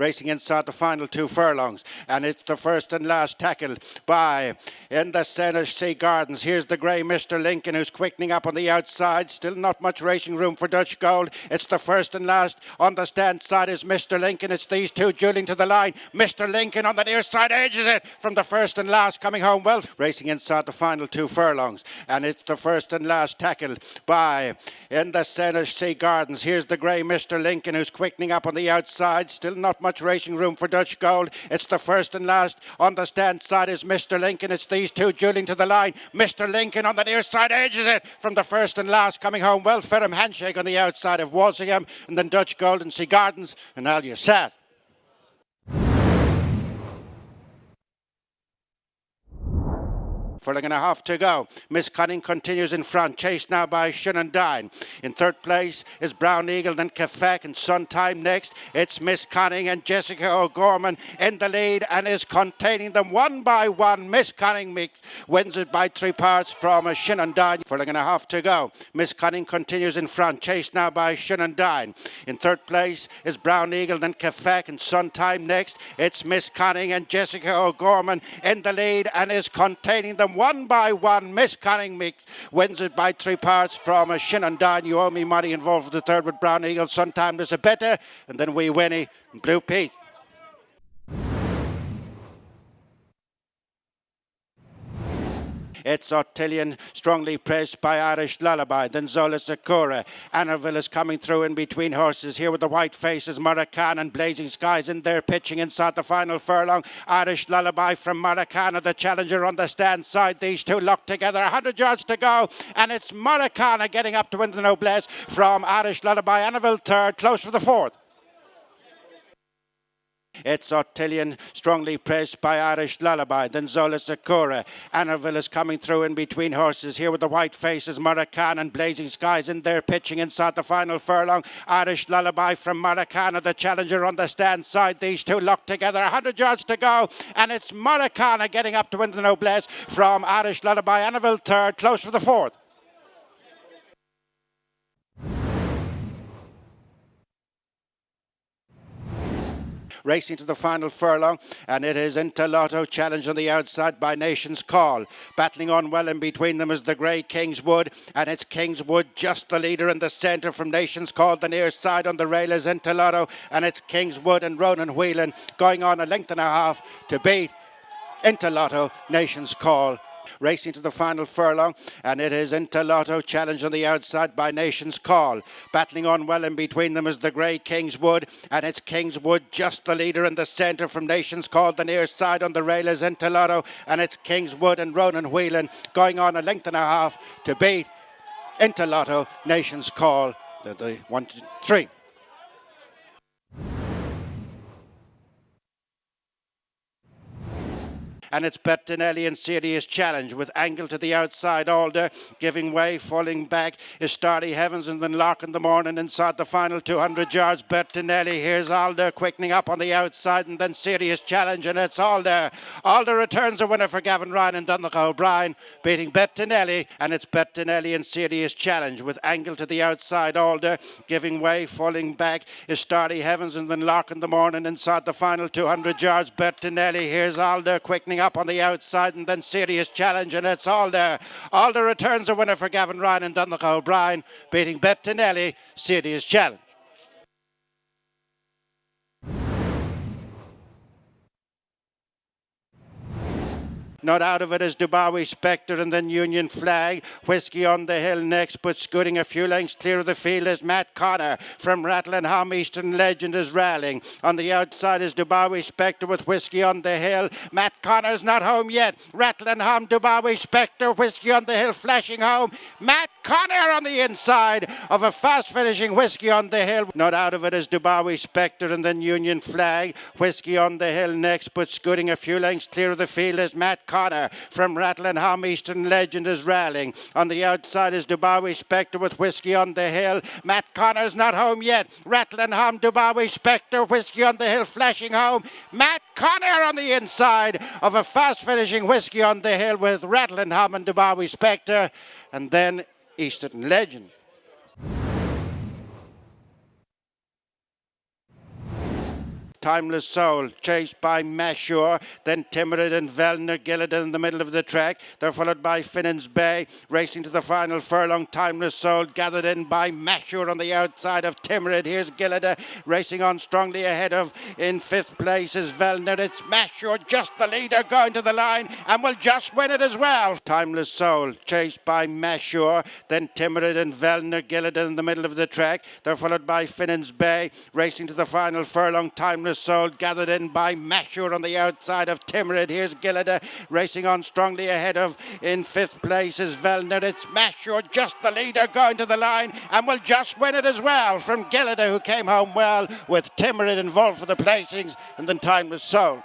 racing inside the final two furlongs. And it's the first and last tackle by in the centre Sea Gardens. Here's the grey Mr. Lincoln who's quickening up on the outside. Still not much racing room for Dutch Gold. It's the first and last. On the stand side is Mr. Lincoln. It's these two dueling to the line. Mr. Lincoln on the near side edges it from the first and last coming home well. Racing inside the final two furlongs. And it's the first and last tackle by in the centre Sea Gardens. Here's the grey Mr. Lincoln who's quickening up on the outside. Still not much racing room for Dutch Gold. It's the first and last. On the stand side is Mr. Lincoln. It's these two dueling to the line. Mr. Lincoln on the near side edges it from the first and last coming home well. Ferrum handshake on the outside of Walsingham and then Dutch Gold and Sea Gardens and Al Yassad. Furlong and a half to go. Miss Cunning continues in front, chased now by Shenandoah. In third place is Brown Eagle, then Kafek and Sun Time next. It's Miss Cunning and Jessica O'Gorman in the lead and is containing them one by one. Miss Cunning wins it by three parts from Shenandoah. And a half to go. Miss Cunning continues in front, chased now by Shenandoah. In third place is Brown Eagle, then Kafek and Sun Time next. It's Miss Cunning and Jessica O'Gorman in the lead and is containing them one by one. Miss Cunning wins it by three parts from a Shenandoah. You owe me money involved with the third with Brown Eagle. Sometime there's a better, and then we Winnie Blue Peak. It's Otillion, strongly pressed by Irish Lullaby. Then Zola Sakura. Annerville is coming through in between horses. Here with the white faces, Maracan and Blazing Skies in there pitching inside the final furlong. Irish Lullaby from Maracana, the challenger on the stand side. These two locked together. 100 yards to go. And it's Maracana getting up to win the noblesse from Irish Lullaby. Annerville third, close for the fourth. It's Otillion, strongly pressed by Irish Lullaby. Then Zola Sakura. Annerville is coming through in between horses. Here with the white faces, Maracan and Blazing Skies in there pitching inside the final furlong. Irish Lullaby from Maracana, the challenger on the stand side. These two locked together. 100 yards to go. And it's Maracana getting up to win the noblesse from Irish Lullaby. Annerville third, close for the fourth. Racing to the final furlong, and it is Interlotto challenged on the outside by Nation's Call. Battling on well in between them is the grey Kingswood, and it's Kingswood just the leader in the centre from Nation's Call. The near side on the rail is Interlotto, and it's Kingswood and Ronan Whelan going on a length and a half to beat Interlotto, Nation's Call racing to the final furlong, and it is Interlotto challenged on the outside by Nation's Call. Battling on well in between them is the grey Kingswood, and it's Kingswood just the leader in the centre from Nation's Call. The near side on the rail is Interlotto, and it's Kingswood and Ronan Whelan going on a length and a half to beat Interlotto, Nation's Call. The, the one, two, three. And it's Bertinelli in serious challenge with Angle to the outside, Alder giving way, falling back is Starry Heavens and then Lark in the morning inside the final 200 yards. Bertinelli, here's Alder quickening up on the outside and then serious challenge and it's Alder. Alder returns a winner for Gavin Ryan and Donnacha O'Brien beating Bertinelli and it's Bertinelli in serious challenge with Angle to the outside, Alder giving way, falling back is Starry Heavens and then Lark in the morning inside the final 200 yards. Bertinelli, here's Alder quickening up on the outside and then serious challenge and it's Alder. Alder returns a winner for Gavin Ryan and Donnacha O'Brien beating Bettinelli. Serious challenge. Not out of it is Dubawi Spectre and then Union Flag. Whiskey on the hill next, but scooting a few lengths clear of the field is Matt Connor from Rattlingham. Eastern Legend is rallying. On the outside is Dubawi Spectre with Whiskey on the hill. Matt Connor's not home yet. Rattlingham, Dubawi Spectre, Whiskey on the hill flashing home. Matt Connor on the inside of a fast finishing Whiskey on the hill. Not out of it is Dubawi Spectre and then Union Flag. Whiskey on the hill next, but scooting a few lengths clear of the field is Matt Connor from Rattlingham. Eastern Legend is rallying. On the outside is Dubawi Spectre with Whiskey on the Hill. Matt Connor's not home yet. Rattlingham, Dubawi Spectre, Whiskey on the Hill flashing home. Matt Connor on the inside of a fast finishing Whiskey on the Hill with Rattlingham and Dubawi Spectre. And then Eastern Legend. Timeless Soul, chased by Mashur, then Timid and Velner Gillidan in the middle of the track. They're followed by Finnan's Bay, racing to the final furlong. Timeless Soul, gathered in by Mashur on the outside of Timid. Here's Gillida uh, racing on strongly ahead of in fifth place is Velner. It's Mashur, just the leader, going to the line and will just win it as well. Timeless Soul, chased by Mashur, then Timid and Velner Gillidan in the middle of the track. They're followed by Finnan's Bay, racing to the final furlong. Timeless Soul gathered in by Mashur on the outside of Timurid. Here's Gillida racing on strongly ahead of in fifth place is Velner. It's Mashur, just the leader, going to the line and will just win it as well from Gillida, who came home well with Timurid involved for the placings and then time was Soul.